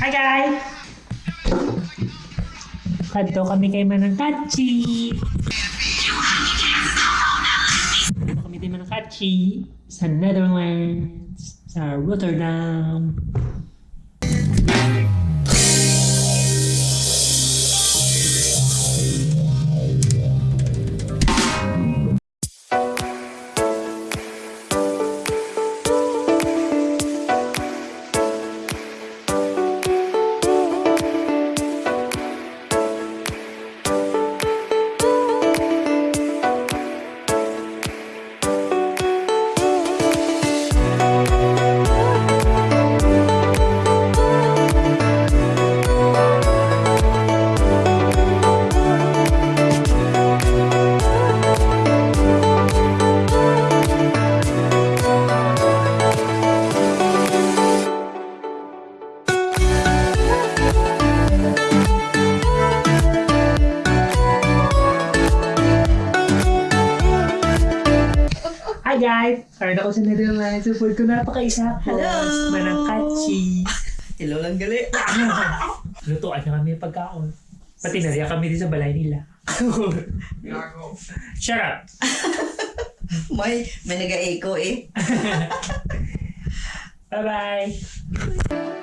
Hi guys! Kadto kami kay Manang Kachi. Kadto kami kay Manang Kachi sa Netherlands, sa Rotterdam. Guys! Karoon ako sa Netherlands. Support ko napaka-isa ko. Hello! Manang Kachi. Hello lang gali. Lutuan na kami pagkaon. Pati nariya kami din sa balay nila. Shut up! may, may nag-echo eh. Bye-bye!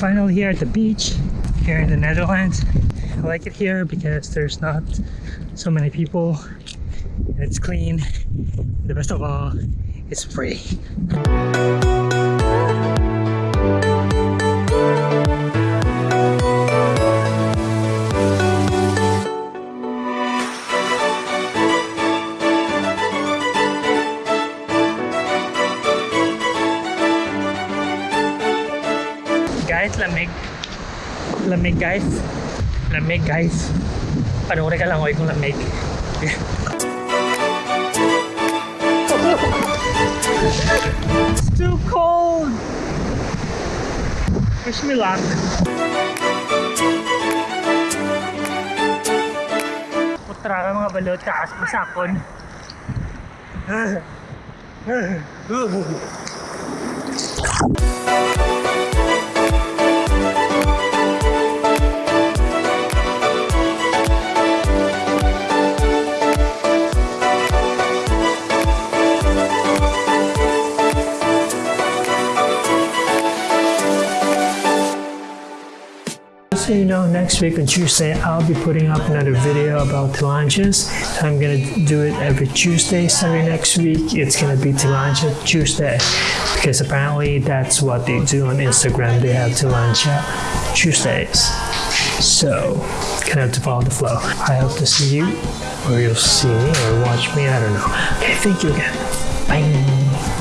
Finally here at the beach, here in the Netherlands. I like it here because there's not so many people it's clean. The best of all, it's free. Guys, lamig. Lamig guys. Lamig guys. Panoorin ka lang oy kung lamig. it's too cold. Wish me luck. Putra ka mga balot kakas mo sakon. So you know, next week on Tuesday, I'll be putting up another video about Tilanges. I'm gonna do it every Tuesday. Starting next week, it's gonna be Tilanja Tuesday because apparently that's what they do on Instagram. They have Tilanja Tuesdays. So, gonna have to follow the flow. I hope to see you, or you'll see me, or watch me. I don't know. Okay, thank you again. Bye.